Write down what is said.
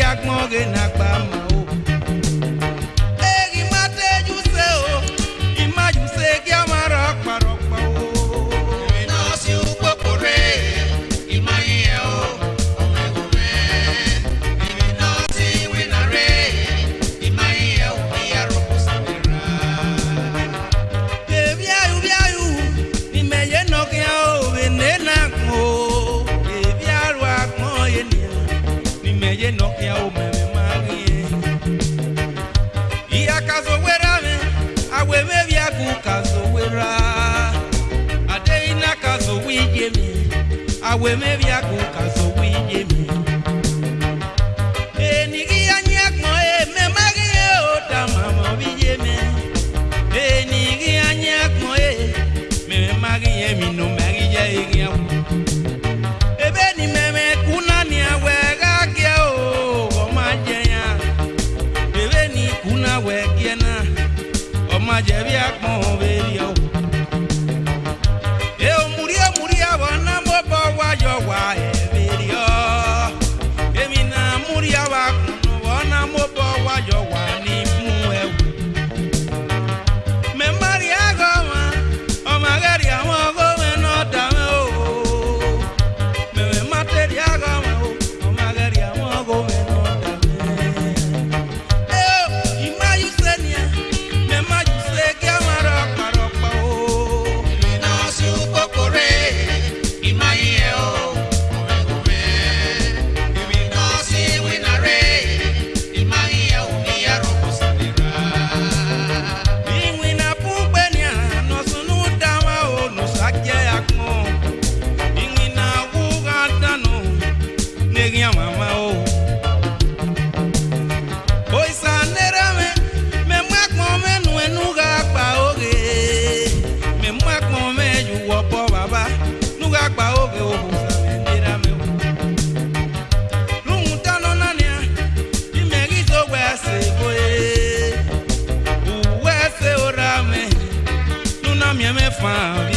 ẹ̀rí ìjà gbọ̀n me via con calzón. found